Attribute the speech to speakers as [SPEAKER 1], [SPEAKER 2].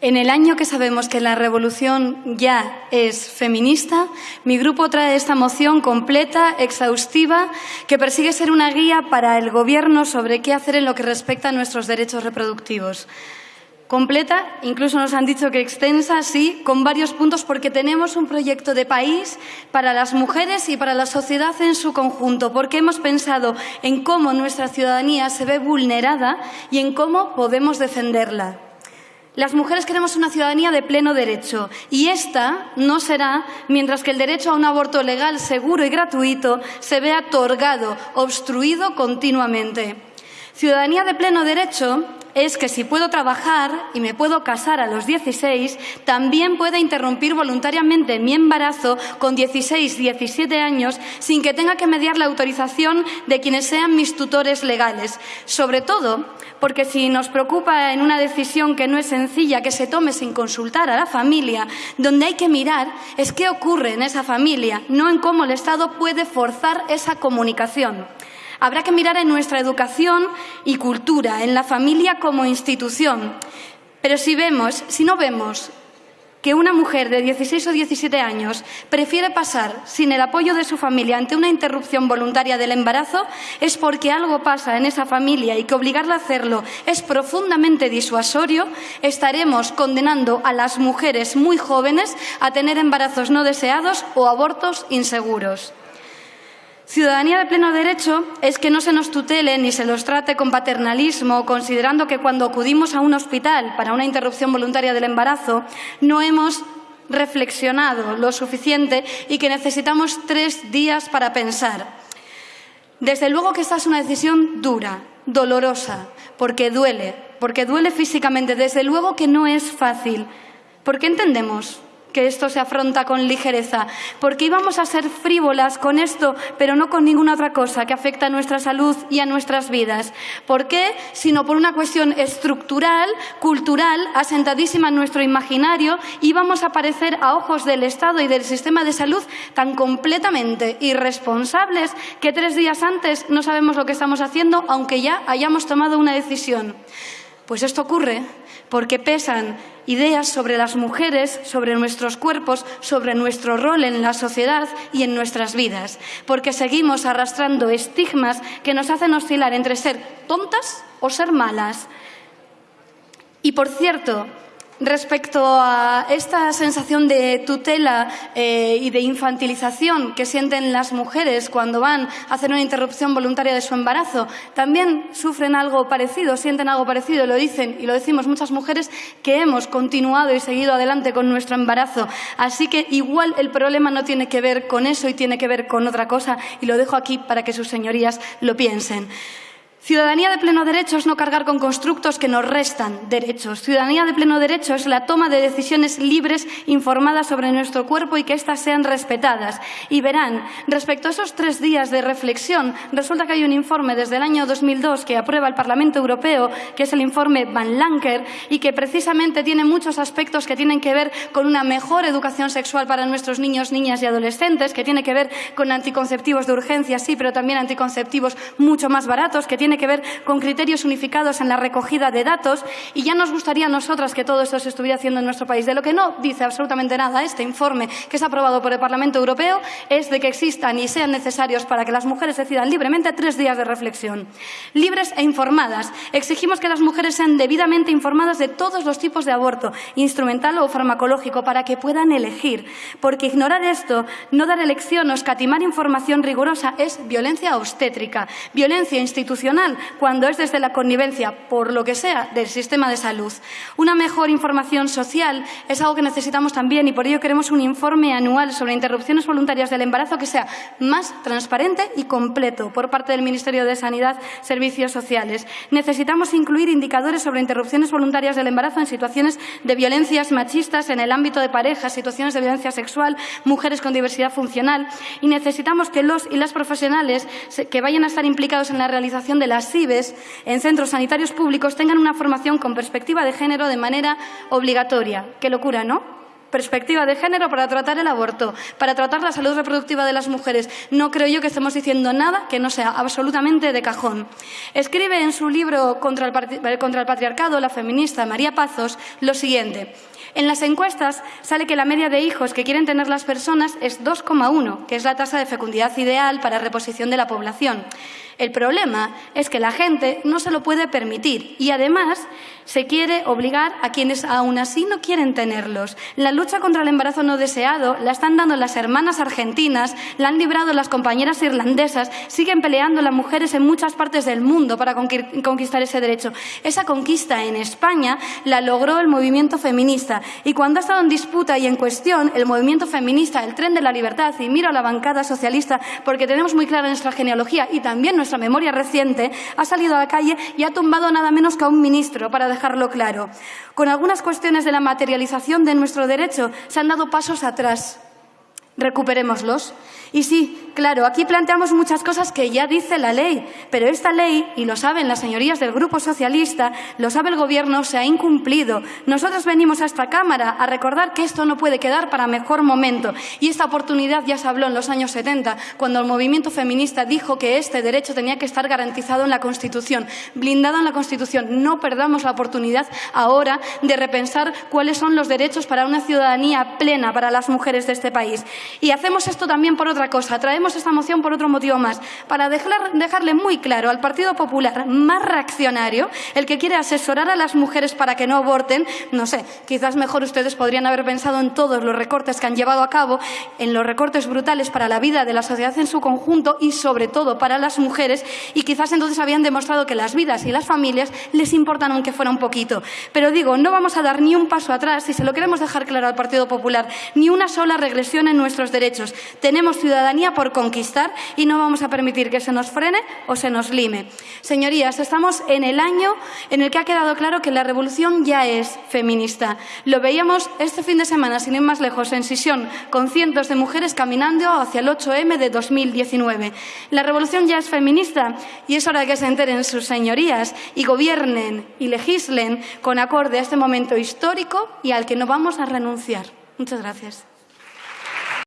[SPEAKER 1] En el año que sabemos que la revolución ya es feminista, mi grupo trae esta moción completa, exhaustiva, que persigue ser una guía para el Gobierno sobre qué hacer en lo que respecta a nuestros derechos reproductivos. Completa, incluso nos han dicho que extensa, sí, con varios puntos, porque tenemos un proyecto de país para las mujeres y para la sociedad en su conjunto, porque hemos pensado en cómo nuestra ciudadanía se ve vulnerada y en cómo podemos defenderla. Las mujeres queremos una ciudadanía de pleno derecho y esta no será mientras que el derecho a un aborto legal, seguro y gratuito se vea otorgado, obstruido continuamente. Ciudadanía de pleno derecho es que si puedo trabajar y me puedo casar a los 16, también pueda interrumpir voluntariamente mi embarazo con 16, 17 años sin que tenga que mediar la autorización de quienes sean mis tutores legales. Sobre todo porque si nos preocupa en una decisión que no es sencilla, que se tome sin consultar a la familia, donde hay que mirar es qué ocurre en esa familia, no en cómo el Estado puede forzar esa comunicación. Habrá que mirar en nuestra educación y cultura, en la familia como institución. Pero si vemos, si no vemos que una mujer de 16 o 17 años prefiere pasar sin el apoyo de su familia ante una interrupción voluntaria del embarazo, es porque algo pasa en esa familia y que obligarla a hacerlo es profundamente disuasorio, estaremos condenando a las mujeres muy jóvenes a tener embarazos no deseados o abortos inseguros. Ciudadanía de pleno derecho es que no se nos tutele ni se los trate con paternalismo, considerando que cuando acudimos a un hospital para una interrupción voluntaria del embarazo no hemos reflexionado lo suficiente y que necesitamos tres días para pensar. Desde luego que esta es una decisión dura, dolorosa, porque duele, porque duele físicamente. Desde luego que no es fácil. ¿Por qué entendemos que esto se afronta con ligereza, porque íbamos a ser frívolas con esto, pero no con ninguna otra cosa que afecta a nuestra salud y a nuestras vidas. ¿Por qué? Sino por una cuestión estructural, cultural, asentadísima en nuestro imaginario, íbamos a parecer a ojos del Estado y del sistema de salud tan completamente irresponsables que tres días antes no sabemos lo que estamos haciendo, aunque ya hayamos tomado una decisión. Pues esto ocurre porque pesan ideas sobre las mujeres, sobre nuestros cuerpos, sobre nuestro rol en la sociedad y en nuestras vidas, porque seguimos arrastrando estigmas que nos hacen oscilar entre ser tontas o ser malas. Y por cierto, Respecto a esta sensación de tutela eh, y de infantilización que sienten las mujeres cuando van a hacer una interrupción voluntaria de su embarazo, también sufren algo parecido, sienten algo parecido, lo dicen y lo decimos muchas mujeres que hemos continuado y seguido adelante con nuestro embarazo. Así que igual el problema no tiene que ver con eso y tiene que ver con otra cosa y lo dejo aquí para que sus señorías lo piensen. Ciudadanía de pleno derecho es no cargar con constructos que nos restan derechos. Ciudadanía de pleno derecho es la toma de decisiones libres, informadas sobre nuestro cuerpo y que éstas sean respetadas. Y verán, respecto a esos tres días de reflexión, resulta que hay un informe desde el año 2002 que aprueba el Parlamento Europeo, que es el informe Van Lanker, y que precisamente tiene muchos aspectos que tienen que ver con una mejor educación sexual para nuestros niños, niñas y adolescentes, que tiene que ver con anticonceptivos de urgencia, sí, pero también anticonceptivos mucho más baratos, que que ver con criterios unificados en la recogida de datos y ya nos gustaría a nosotras que todo esto se estuviera haciendo en nuestro país. De lo que no dice absolutamente nada este informe que es aprobado por el Parlamento Europeo es de que existan y sean necesarios para que las mujeres decidan libremente tres días de reflexión. Libres e informadas. Exigimos que las mujeres sean debidamente informadas de todos los tipos de aborto, instrumental o farmacológico, para que puedan elegir. Porque ignorar esto, no dar elección o escatimar información rigurosa es violencia obstétrica, violencia institucional cuando es desde la connivencia, por lo que sea, del sistema de salud. Una mejor información social es algo que necesitamos también y por ello queremos un informe anual sobre interrupciones voluntarias del embarazo que sea más transparente y completo por parte del Ministerio de Sanidad, Servicios Sociales. Necesitamos incluir indicadores sobre interrupciones voluntarias del embarazo en situaciones de violencias machistas en el ámbito de parejas, situaciones de violencia sexual, mujeres con diversidad funcional y necesitamos que los y las profesionales que vayan a estar implicados en la realización de las CIBES en centros sanitarios públicos tengan una formación con perspectiva de género de manera obligatoria. Qué locura, ¿no? perspectiva de género para tratar el aborto, para tratar la salud reproductiva de las mujeres. No creo yo que estemos diciendo nada que no sea absolutamente de cajón. Escribe en su libro Contra el, contra el patriarcado la feminista María Pazos lo siguiente. En las encuestas sale que la media de hijos que quieren tener las personas es 2,1, que es la tasa de fecundidad ideal para reposición de la población. El problema es que la gente no se lo puede permitir y además se quiere obligar a quienes aún así no quieren tenerlos. La lucha contra el embarazo no deseado la están dando las hermanas argentinas, la han librado las compañeras irlandesas, siguen peleando las mujeres en muchas partes del mundo para conquistar ese derecho. Esa conquista en España la logró el movimiento feminista y cuando ha estado en disputa y en cuestión el movimiento feminista, el tren de la libertad, y miro a la bancada socialista porque tenemos muy clara nuestra genealogía y también nuestra memoria reciente, ha salido a la calle y ha tumbado nada menos que a un ministro, para dejarlo claro. Con algunas cuestiones de la materialización de nuestro derecho se han dado pasos atrás. Recuperémoslos. Y sí, claro, aquí planteamos muchas cosas que ya dice la ley, pero esta ley, y lo saben las señorías del Grupo Socialista, lo sabe el Gobierno, se ha incumplido. Nosotros venimos a esta Cámara a recordar que esto no puede quedar para mejor momento. Y esta oportunidad ya se habló en los años 70, cuando el movimiento feminista dijo que este derecho tenía que estar garantizado en la Constitución, blindado en la Constitución. No perdamos la oportunidad ahora de repensar cuáles son los derechos para una ciudadanía plena para las mujeres de este país. Y hacemos esto también por otra cosa. Traemos esta moción por otro motivo más, para dejarle muy claro al Partido Popular más reaccionario, el que quiere asesorar a las mujeres para que no aborten, no sé, quizás mejor ustedes podrían haber pensado en todos los recortes que han llevado a cabo, en los recortes brutales para la vida de la sociedad en su conjunto y sobre todo para las mujeres y quizás entonces habían demostrado que las vidas y las familias les importan aunque fuera un poquito. Pero digo, no vamos a dar ni un paso atrás, y se lo queremos dejar claro al Partido Popular, ni una sola regresión en nuestros derechos. Tenemos ciudadanía por conquistar y no vamos a permitir que se nos frene o se nos lime. Señorías, estamos en el año en el que ha quedado claro que la revolución ya es feminista. Lo veíamos este fin de semana, sin ir más lejos, en Sisión, con cientos de mujeres caminando hacia el 8M de 2019. La revolución ya es feminista y es hora de que se enteren sus señorías y gobiernen y legislen con acorde a este momento histórico y al que no vamos a renunciar. Muchas gracias.